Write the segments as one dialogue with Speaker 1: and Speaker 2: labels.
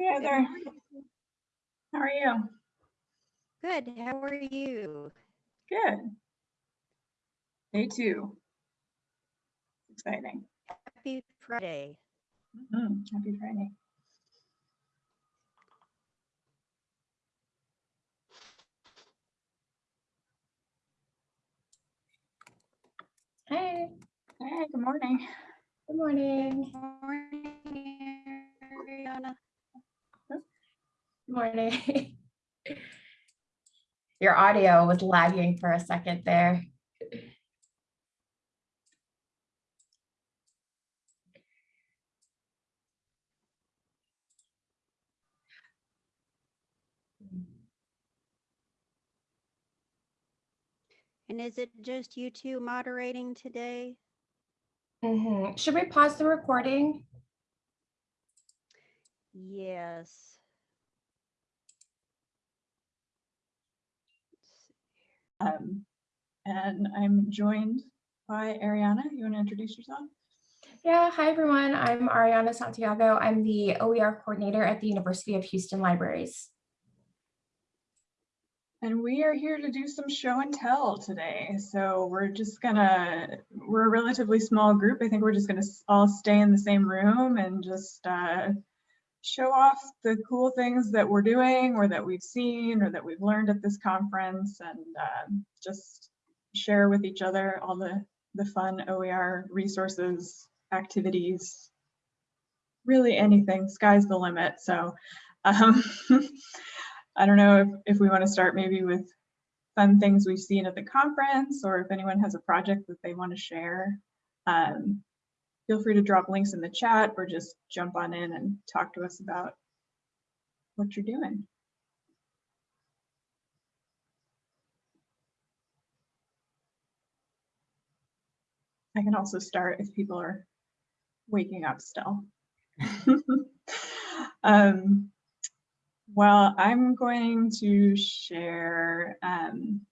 Speaker 1: Hey there. How are you?
Speaker 2: Good. How are you?
Speaker 1: Good. Day two. Exciting.
Speaker 2: Happy Friday.
Speaker 1: Mhm, Happy Friday.
Speaker 3: Hey,
Speaker 1: Hey, good morning.
Speaker 3: good morning.
Speaker 2: Good morning, Ariana.
Speaker 3: Good morning. Your audio was lagging for a second there.
Speaker 2: And is it just you two moderating today?
Speaker 3: Mhm. Should we pause the recording?
Speaker 2: Yes. Let's see.
Speaker 1: Um, and I'm joined by Ariana. You want to introduce yourself?
Speaker 3: Yeah, hi everyone. I'm Ariana Santiago. I'm the OER coordinator at the University of Houston Libraries.
Speaker 1: And we are here to do some show and tell today. So we're just gonna, we're a relatively small group. I think we're just gonna all stay in the same room and just uh, show off the cool things that we're doing or that we've seen or that we've learned at this conference and um, just share with each other all the, the fun OER resources, activities, really anything, sky's the limit. So um, I don't know if, if we want to start maybe with fun things we've seen at the conference or if anyone has a project that they want to share. Um, feel free to drop links in the chat or just jump on in and talk to us about what you're doing. I can also start if people are waking up still. um, well, I'm going to share. Um,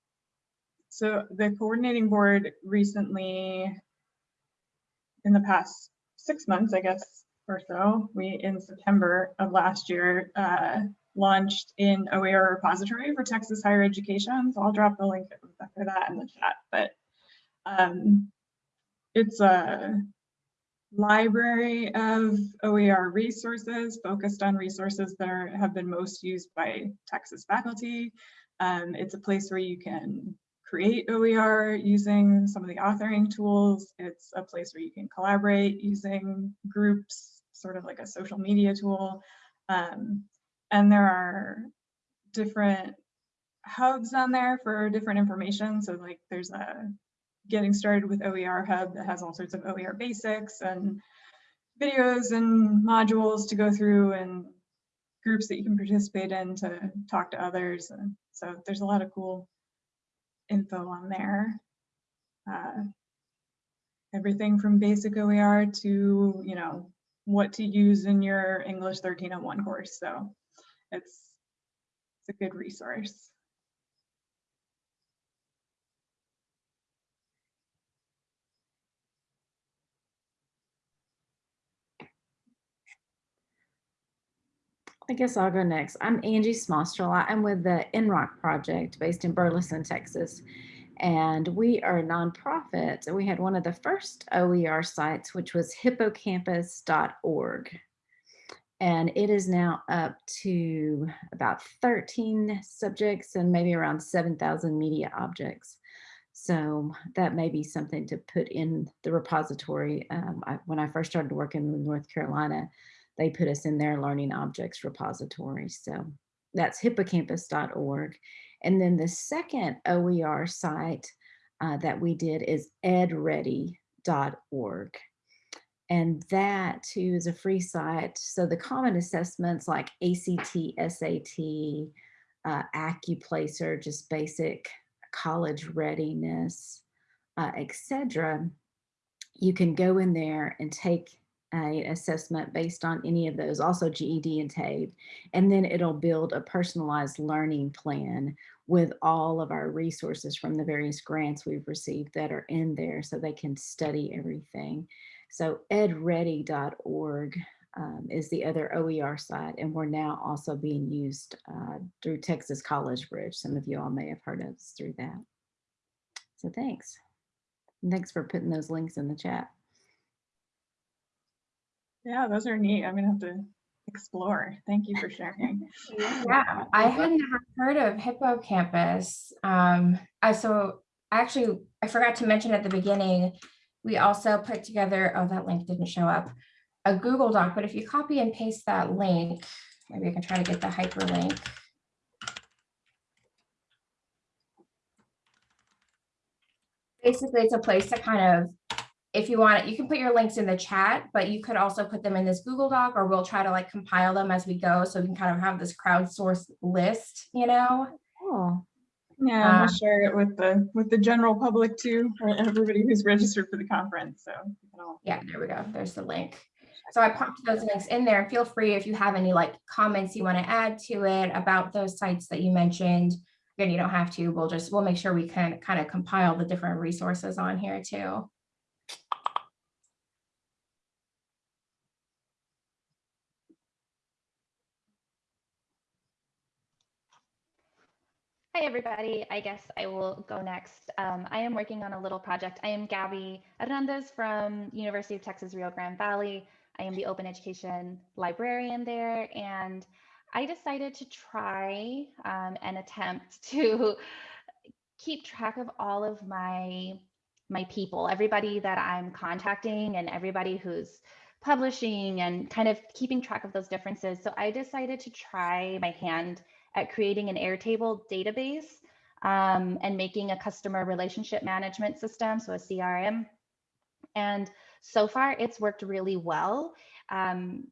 Speaker 1: so the coordinating board recently, in the past six months, I guess, or so, we in September of last year uh, launched an OER repository for Texas higher education. So I'll drop the link for that in the chat. But um, it's a library of OER resources focused on resources that are, have been most used by Texas faculty. Um, it's a place where you can create OER using some of the authoring tools. It's a place where you can collaborate using groups, sort of like a social media tool. Um, and there are different hubs on there for different information. So like there's a getting started with OER hub that has all sorts of OER basics and videos and modules to go through and groups that you can participate in to talk to others. And so there's a lot of cool info on there. Uh, everything from basic OER to, you know, what to use in your English 1301 course. So it's, it's a good resource.
Speaker 4: I guess I'll go next. I'm Angie Smostrel. I'm with the NROC project based in Burleson, Texas. And we are a nonprofit. And we had one of the first OER sites, which was hippocampus.org. And it is now up to about 13 subjects and maybe around 7,000 media objects. So that may be something to put in the repository. Um, I, when I first started working in North Carolina, they put us in their learning objects repository. So that's hippocampus.org. And then the second OER site uh, that we did is edready.org. And that too is a free site. So the common assessments like ACT, SAT, uh, AccuPlacer, just basic college readiness, uh, etc. You can go in there and take a assessment based on any of those, also GED and TABE, and then it'll build a personalized learning plan with all of our resources from the various grants we've received that are in there so they can study everything. So edready.org um, is the other OER site, and we're now also being used uh, through Texas College Bridge. Some of you all may have heard of us through that. So thanks. And thanks for putting those links in the chat.
Speaker 1: Yeah, those are neat. I'm gonna have to explore. Thank you for sharing.
Speaker 3: Yeah, I had never heard of Hippocampus. Um, I so I actually I forgot to mention at the beginning, we also put together, oh, that link didn't show up, a Google Doc, but if you copy and paste that link, maybe I can try to get the hyperlink. Basically, it's a place to kind of, if you want it, you can put your links in the chat, but you could also put them in this Google Doc or we'll try to like compile them as we go. So we can kind of have this crowdsourced list, you know?
Speaker 4: Oh,
Speaker 1: Yeah, and
Speaker 3: Uh,
Speaker 1: we'll share it with the, with the general public too, or everybody who's registered for the conference, so. all-
Speaker 3: Yeah, there we go. There's the link. So I popped those links in there. and Feel free if you have any like comments you want to add to it about those sites that you mentioned. Again, you don't have to. We'll just, we'll make sure we can kind of compile the different resources on here too.
Speaker 5: Hi, everybody. I guess I will go next. Um, I am working on a little project. I am Gabby Hernandez from University of Texas Rio Grande Valley. I am the open education librarian there, and I decided to try um, and attempt to keep track of all of my my people, everybody that I'm contacting, and everybody who's publishing, and kind of keeping track of those differences. So I decided to try my hand at creating an Airtable database um, and making a customer relationship management system, so a CRM. And so far, it's worked really well. Um,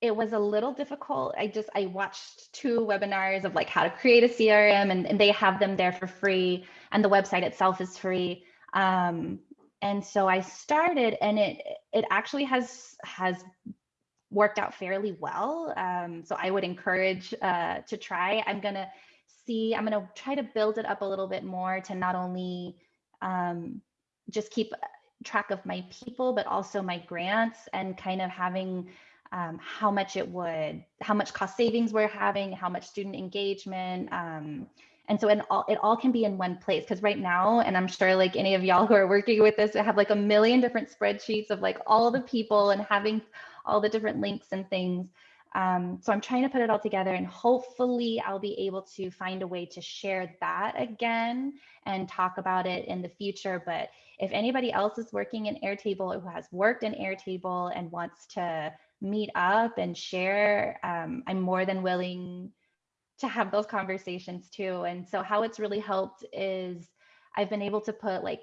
Speaker 5: it was a little difficult. I just I watched two webinars of like how to create a CRM, and, and they have them there for free, and the website itself is free. Um, and so I started, and it it actually has has worked out fairly well. Um, so I would encourage uh, to try. I'm gonna see, I'm gonna try to build it up a little bit more to not only um, just keep track of my people, but also my grants and kind of having um, how much it would, how much cost savings we're having, how much student engagement. Um, and so in all, it all can be in one place because right now, and I'm sure like any of y'all who are working with this, I have like a million different spreadsheets of like all the people and having all the different links and things. Um, so I'm trying to put it all together and hopefully I'll be able to find a way to share that again and talk about it in the future. But if anybody else is working in Airtable who has worked in Airtable and wants to meet up and share, um, I'm more than willing to have those conversations too. And so how it's really helped is I've been able to put like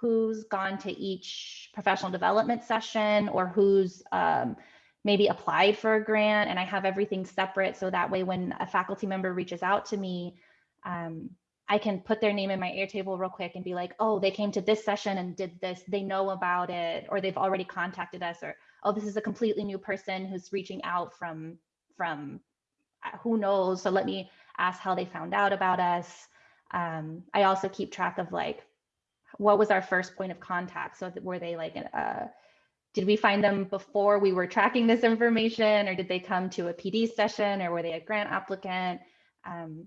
Speaker 5: who's gone to each professional development session or who's um, maybe applied for a grant and I have everything separate so that way when a faculty member reaches out to me, um, I can put their name in my Airtable real quick and be like, oh, they came to this session and did this, they know about it, or they've already contacted us, or oh, this is a completely new person who's reaching out from, from uh, who knows, so let me ask how they found out about us. Um, I also keep track of like, what was our first point of contact? So were they like, uh, did we find them before we were tracking this information or did they come to a PD session or were they a grant applicant? Um,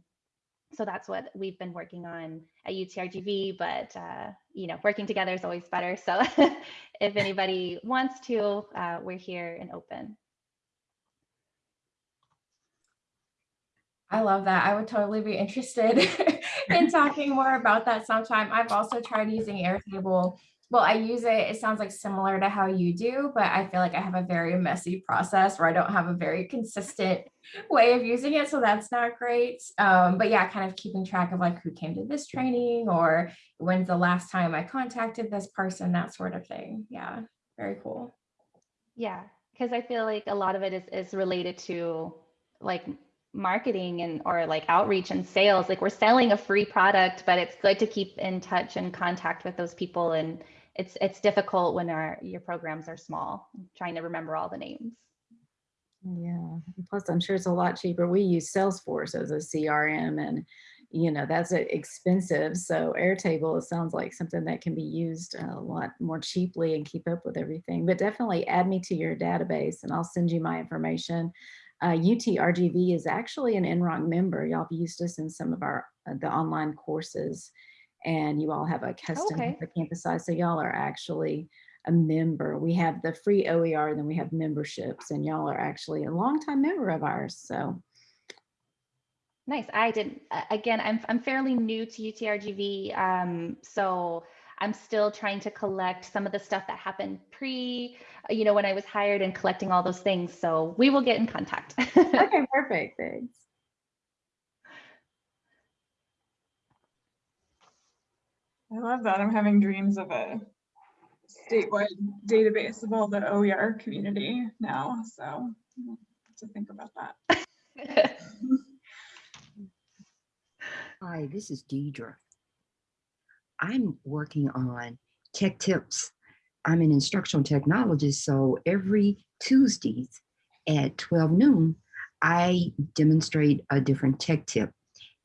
Speaker 5: so that's what we've been working on at UTRGV, but uh, you know, working together is always better. So if anybody wants to, uh, we're here and open.
Speaker 3: I love that. I would totally be interested in talking more about that sometime. I've also tried using Airtable. Well, I use it, it sounds like similar to how you do, but I feel like I have a very messy process where I don't have a very consistent way of using it. So that's not great. Um, but yeah, kind of keeping track of like who came to this training or when's the last time I contacted this person, that sort of thing. Yeah, very cool.
Speaker 5: Yeah, because I feel like a lot of it is, is related to like marketing and or like outreach and sales. Like we're selling a free product, but it's good to keep in touch and contact with those people. And it's it's difficult when our your programs are small, trying to remember all the names.
Speaker 4: Yeah. Plus, I'm sure it's a lot cheaper. We use Salesforce as a CRM and, you know, that's expensive. So Airtable, it sounds like something that can be used a lot more cheaply and keep up with everything. But definitely add me to your database and I'll send you my information. Uh, UTRGV is actually an NROC member. Y'all have used us in some of our uh, the online courses and you all have a custom
Speaker 5: Okay.
Speaker 4: campus size. So y'all are actually a member. We have the free OER, then we have memberships and y'all are actually a longtime member of ours. So
Speaker 5: Nice. I didn't, again, I'm, I'm fairly new to UTRGV. Um, so I'm still trying to collect some of the stuff that happened pre, you know, when I was hired and collecting all those things. So we will get in contact.
Speaker 4: okay, perfect. Thanks.
Speaker 1: I love that. I'm having dreams of a statewide database of all the OER community now, so to think about that.
Speaker 6: Hi, this is Deidre. I'm working on tech tips. I'm an instructional technologist, so every Tuesdays at 12 noon, I demonstrate a different tech tip.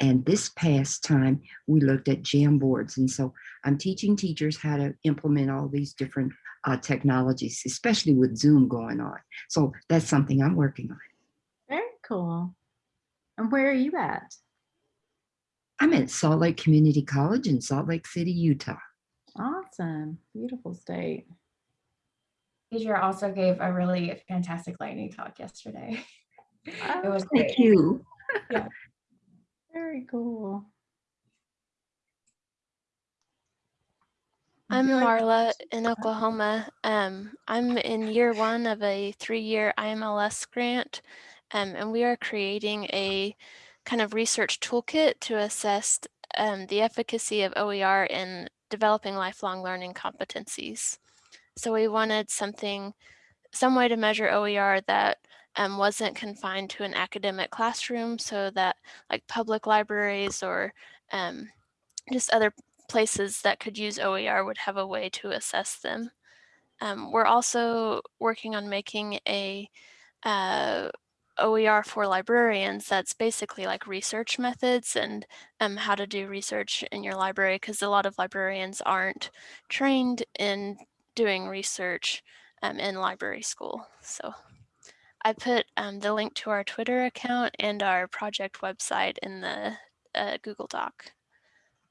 Speaker 6: And this past time, we looked at Jamboards. And so I'm teaching teachers how to implement all these different uh, technologies, especially with Zoom going on. So that's something I'm working on.
Speaker 4: Very cool. And where are you at?
Speaker 6: I'm at Salt Lake Community College in Salt Lake City, Utah.
Speaker 4: Awesome. Beautiful state.
Speaker 3: Deidre also gave a really fantastic lightning talk yesterday. It was great.
Speaker 6: Thank you.
Speaker 4: Very cool.
Speaker 7: I'm
Speaker 1: feel
Speaker 7: Marla in Oklahoma. Um, I'm in year one of a three-year IMLS grant, um, and we are creating a kind of research toolkit to assess um, the efficacy of OER in developing lifelong learning competencies. So we wanted something, some way to measure OER that um, wasn't confined to an academic classroom, so that like public libraries or um, just other places that could use OER would have a way to assess them. Um, we're also working on making a uh, OER for librarians that's basically like research methods and um, how to do research in your library because a lot of librarians aren't trained in doing research um, in library school. So I put um, the link to our Twitter account and our project website in the uh, Google Doc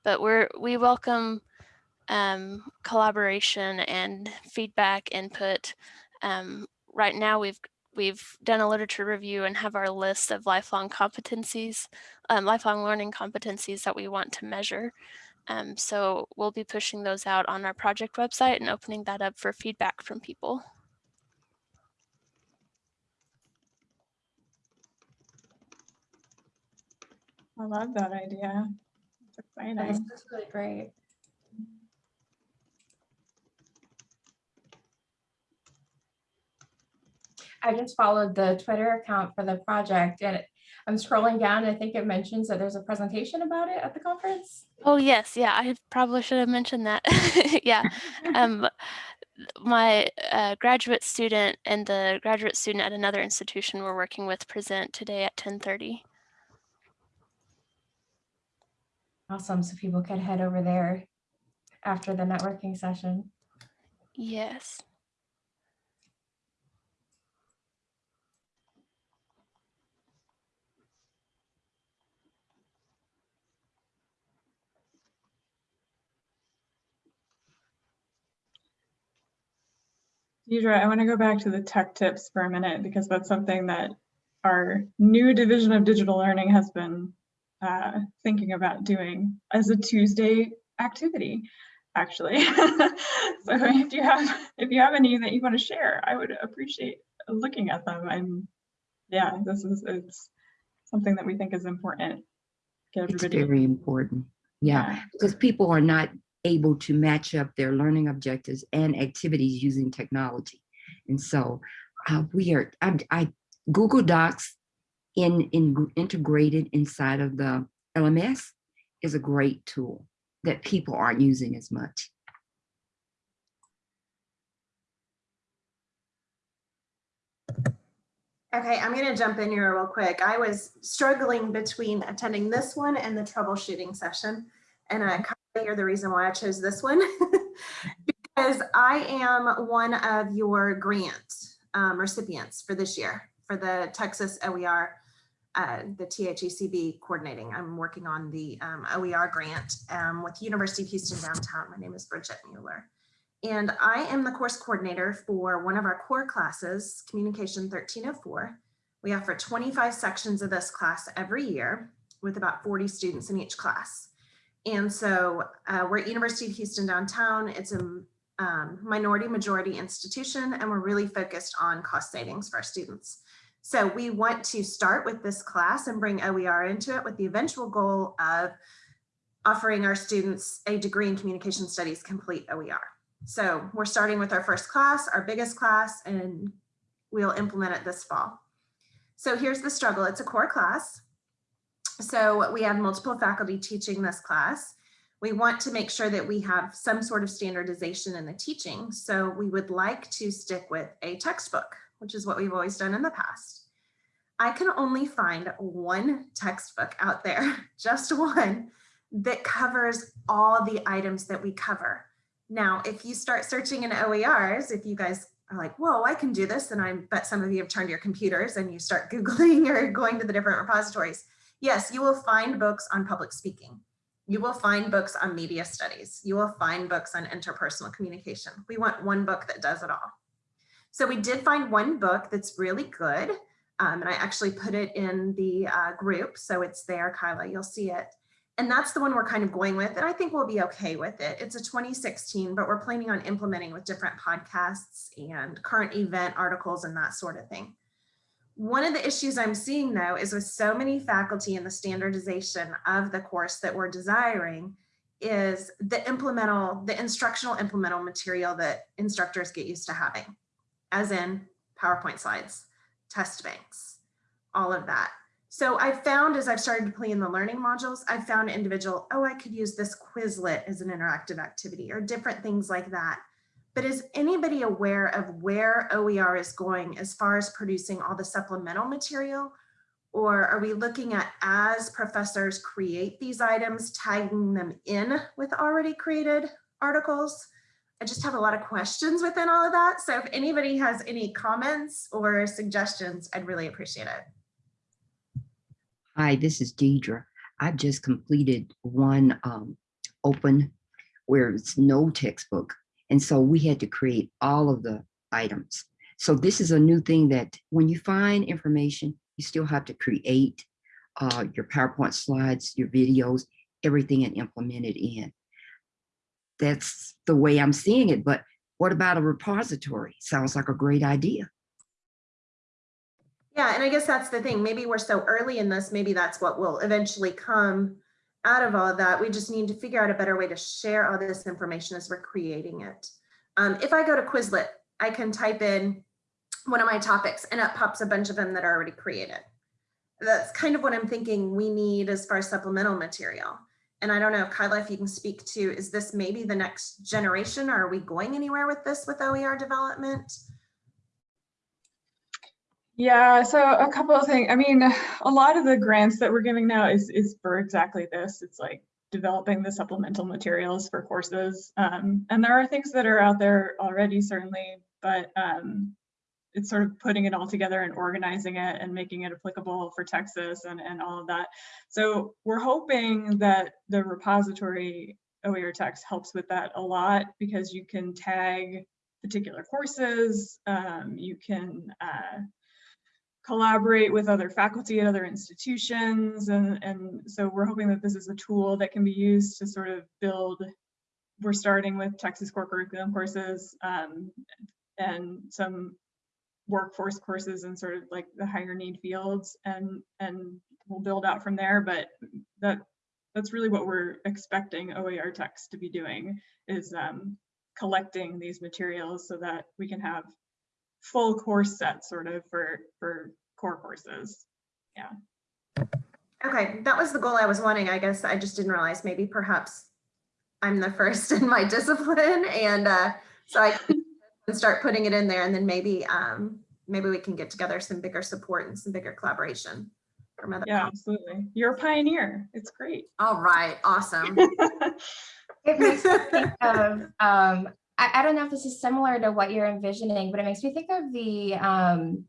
Speaker 7: but we're we welcome um, collaboration and feedback input. Um, right now, we've we've done a literature review and have our list of lifelong competencies, um, lifelong learning competencies that we want to measure. Um, so we'll be pushing those out on our project website and opening that up for feedback from people.
Speaker 1: I love that idea. It's
Speaker 3: That's
Speaker 1: exciting.
Speaker 3: that's really great. I just followed the Twitter account for the project and I'm scrolling down. and I think it mentions that there's a presentation about it at the conference.
Speaker 7: Oh yes, yeah, I probably should have mentioned that. yeah, um, my uh, graduate student and the graduate student at another institution we're working with present today at 10:30.
Speaker 3: Awesome. So people could head over there after the networking session.
Speaker 7: Yes.
Speaker 1: Deidre, I want to go back to the tech tips for a minute because that's something that our new division of digital learning has been uh, thinking about doing as a Tuesday activity, actually. so if you have if you have any that you want to share, I would appreciate looking at them. I'm yeah, this is it's something that we think is important. Get
Speaker 6: It's very important. Yeah, because people are not able to match up their learning objectives and activities using technology. And so uh, we are, I, I, Google Docs in, in integrated inside of the LMS is a great tool that people aren't using as much.
Speaker 8: Okay, I'm gonna jump in here real quick. I was struggling between attending this one and the troubleshooting session. And I hear the reason why I chose this one. Because I am one of your grant um, recipients for this year, for the Texas OER, uh, the THECB coordinating. I'm working on the um, OER grant um, with University of Houston downtown. My name is Bridget Mueller. And I am the course coordinator for one of our core classes, Communication 1304. We offer 25 sections of this class every year with about 40 students in each class. And so uh, we're at University of Houston downtown. It's a um, minority majority institution, and we're really focused on cost savings for our students. So we want to start with this class and bring OER into it with the eventual goal of offering our students a degree in communication studies complete OER. So we're starting with our first class, our biggest class, and we'll implement it this fall. So here's the struggle. It's a core class. So we have multiple faculty teaching this class. We want to make sure that we have some sort of standardization in the teaching. So we would like to stick with a textbook, which is what we've always done in the past. I can only find one textbook out there, just one, that covers all the items that we cover. Now, if you start searching in OERs, if you guys are like, whoa, I can do this, and I bet some of you have turned your computers and you start Googling or going to the different repositories. Yes, you will find books on public speaking. You will find books on media studies. You will find books on interpersonal communication. We want one book that does it all. So we did find one book that's really good. Um, and I actually put it in the uh, group. So it's there, Kyla, you'll see it. And that's the one we're kind of going with. And I think we'll be okay with it. It's a 2016, but we're planning on implementing with different podcasts and current event articles and that sort of thing. One of the issues I'm seeing though is with so many faculty in the standardization of the course that we're desiring is the implemental, the instructional implemental material that instructors get used to having, as in PowerPoint slides, test banks, all of that. So I found as I've started to play in the learning modules, I've found individual, oh, I could use this Quizlet as an interactive activity or different things like that. But is anybody aware of where OER is going as far as producing all the supplemental material? Or are we looking at as professors create these items, tagging them in with already created articles? I just have a lot of questions within all of that. So if anybody has any comments or suggestions, I'd really appreciate it.
Speaker 6: Hi, this is Deidre. I just completed one um, open where it's no textbook. And so we had to create all of the items. So this is a new thing that when you find information, you still have to create uh, your PowerPoint slides, your videos, everything and implement it in. That's the way I'm seeing it. But what about a repository? Sounds like a great idea.
Speaker 8: Yeah, and I guess that's the thing. Maybe we're so early in this, maybe that's what will eventually come out of all that. We just need to figure out a better way to share all this information as we're creating it. Um, if I go to Quizlet, I can type in one of my topics and it pops a bunch of them that are already created. That's kind of what I'm thinking we need as far as supplemental material. And I don't know, Kyla, if you can speak to, is this maybe the next generation? Or are we going anywhere with this with OER development?
Speaker 1: Yeah, so a couple of things. I mean, a lot of the grants that we're giving now is is for exactly this. It's like developing the supplemental materials for courses. Um, and there are things that are out there already, certainly, but um, it's sort of putting it all together and organizing it and making it applicable for Texas and, and all of that. So we're hoping that the repository OER text helps with that a lot because you can tag particular courses, um, you can uh, collaborate with other faculty at other institutions. And, and so we're hoping that this is a tool that can be used to sort of build, we're starting with Texas core curriculum courses um, and some workforce courses and sort of like the higher need fields and, and we'll build out from there. But that that's really what we're expecting OER text to be doing is um, collecting these materials so that we can have full course set sort of for for core courses. Yeah.
Speaker 8: Okay, that was the goal I was wanting. I guess I just didn't realize maybe perhaps I'm the first in my discipline. And uh, so I can start putting it in there and then maybe um, maybe we can get together some bigger support and some bigger collaboration. from other
Speaker 1: Yeah,
Speaker 8: com-
Speaker 1: absolutely. You're a pioneer. It's great.
Speaker 8: All right, awesome.
Speaker 3: It makes me think of, um, I, I don't know if this is similar to what you're envisioning, but it makes me think of the, um,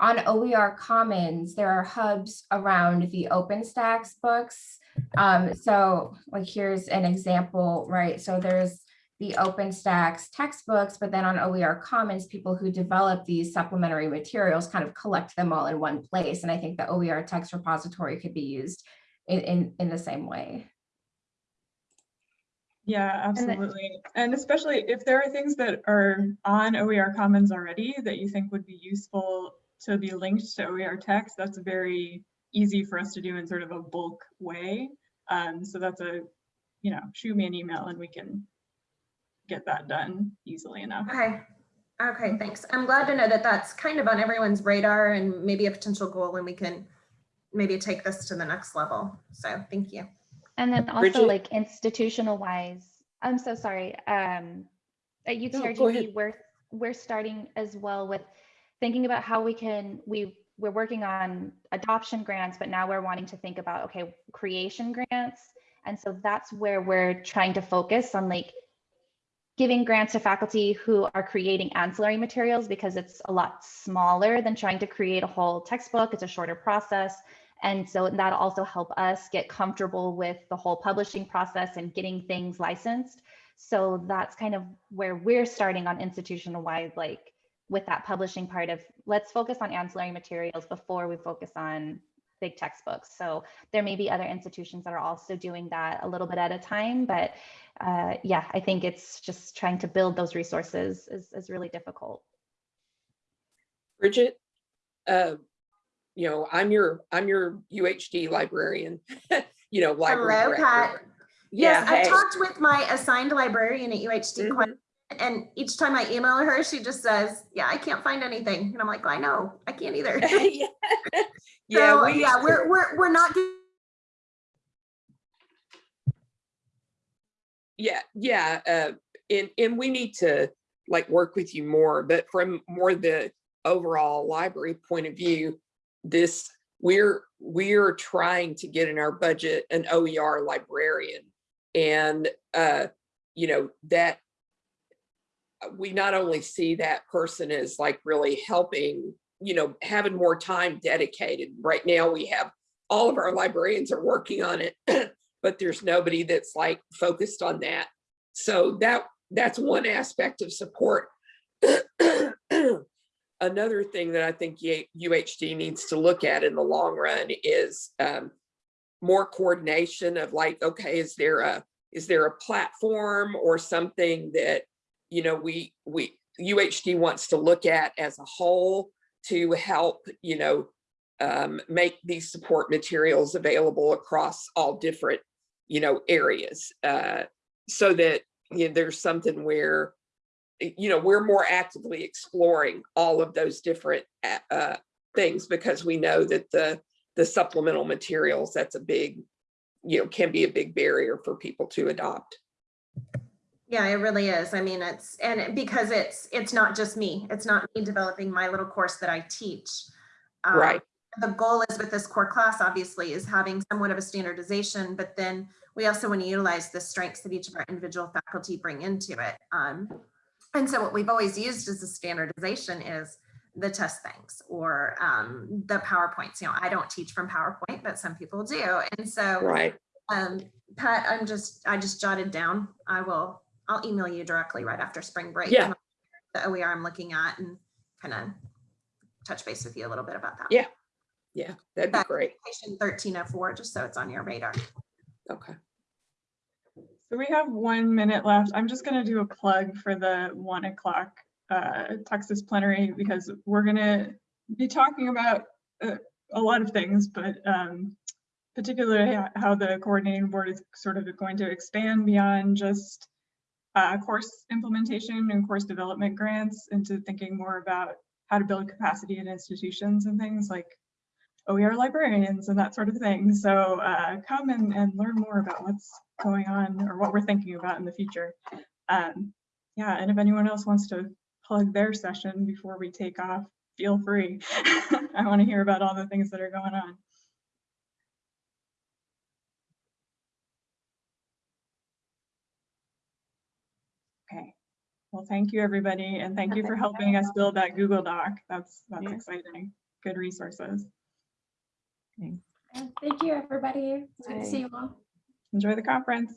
Speaker 3: on OER Commons, there are hubs around the OpenStax books. Um, so like, here's an example, right? So there's the OpenStax textbooks, but then on OER Commons, people who develop these supplementary materials kind of collect them all in one place. And I think the OER text repository could be used in, in, in the same way.
Speaker 1: Yeah, absolutely. And especially if there are things that are on OER Commons already that you think would be useful to be linked to OER text, that's very easy for us to do in sort of a bulk way. Um, so that's a, you know, shoot me an email and we can get that done easily enough.
Speaker 8: Okay, okay, thanks. I'm glad to know that that's kind of on everyone's radar and maybe a potential goal and we can maybe take this to the next level. So thank you.
Speaker 5: And then also
Speaker 9: Bridget?
Speaker 5: like institutional wise, I'm so sorry. Um, at UTRGV,
Speaker 9: ahead.
Speaker 5: we're, we're starting as well with thinking about how we can, we, we're working on adoption grants, but now we're wanting to think about, okay, creation grants. And so that's where we're trying to focus on like giving grants to faculty who are creating ancillary materials because it's a lot smaller than trying to create a whole textbook. It's a shorter process. And so that'll also help us get comfortable with the whole publishing process and getting things licensed. So that's kind of where we're starting on institutional wide, like with that publishing part of let's focus on ancillary materials before we focus on big textbooks. So there may be other institutions that are also doing that a little bit at a time, but uh, yeah, I think it's just trying to build those resources is, is really difficult.
Speaker 9: Bridget, uh, you know, I'm your, I'm your UHD librarian, you know, library.
Speaker 8: Hello,
Speaker 9: director.
Speaker 8: Pat.
Speaker 9: Yeah,
Speaker 8: Yes, I
Speaker 9: hey.
Speaker 8: talked with my assigned librarian at UHD quite
Speaker 9: Mhm.
Speaker 8: And each time I email her, she just says, yeah, I can't find anything. And I'm like, I know, I can't either.
Speaker 9: Yeah, Yeah,
Speaker 8: So,
Speaker 9: we,
Speaker 8: yeah we're, we're, we're not.
Speaker 9: yeah, yeah, uh, and, and we need to like work with you more, but from more the overall library point of view, this, we're, we're trying to get in our budget an OER librarian. And, uh, you know, that we not only see that person as like really helping, you know, having more time dedicated. Right now, we have, all of our librarians are working on it, but there's nobody that's like focused on that. So that, that's one aspect of support. Another thing that I think UHD needs to look at in the long run is um, more coordination of like, okay, is there a, is there a platform or something that, you know, we, we, UHD wants to look at as a whole to help, you know, um, make these support materials available across all different, you know, areas. Uh, so that, you know, there's something where, you know, we're more actively exploring all of those different uh, uh, things because we know that the, the supplemental materials, that's a big, you know, can be a big barrier for people to adopt.
Speaker 8: Yeah, it really is. I mean, it's, and because it's, it's not just me. It's not me developing my little course that I teach. Um,
Speaker 9: Right.
Speaker 8: The goal is with this core class, obviously, is having somewhat of a standardization, but then we also want to utilize the strengths that each of our individual faculty bring into it. Um, and so what we've always used as a standardization is the test banks or um, the PowerPoints. You know, I don't teach from PowerPoint, but some people do. And so
Speaker 9: Right.
Speaker 8: um, Pat, I'm just, I just jotted down. I will, I'll email you directly right after spring break.
Speaker 9: Yeah.
Speaker 8: The OER I'm looking at and kind of touch base with you a little bit about that.
Speaker 9: Yeah. Yeah, that'd be
Speaker 8: That-
Speaker 9: great.
Speaker 8: Patient 1304, just so it's on your radar.
Speaker 9: Okay.
Speaker 1: So we have one minute left. I'm just gonna do a plug for the one o'clock uh, Texas plenary because we're gonna be talking about uh, a lot of things, but um, particularly how the coordinating board is sort of going to expand beyond just uh, course implementation and course development grants into thinking more about how to build capacity in institutions and things like OER librarians and that sort of thing. So uh, come and, and learn more about what's going on or what we're thinking about in the future. Um, yeah, and if anyone else wants to plug their session before we take off, feel free. I want to hear about all the things that are going on. Okay, well, thank you, everybody, and thank you for helping us build that Google Doc. That's, that's
Speaker 4: Yeah.
Speaker 1: exciting. Good resources.
Speaker 3: Thank you, everybody. It's good to see you all.
Speaker 1: Enjoy the conference.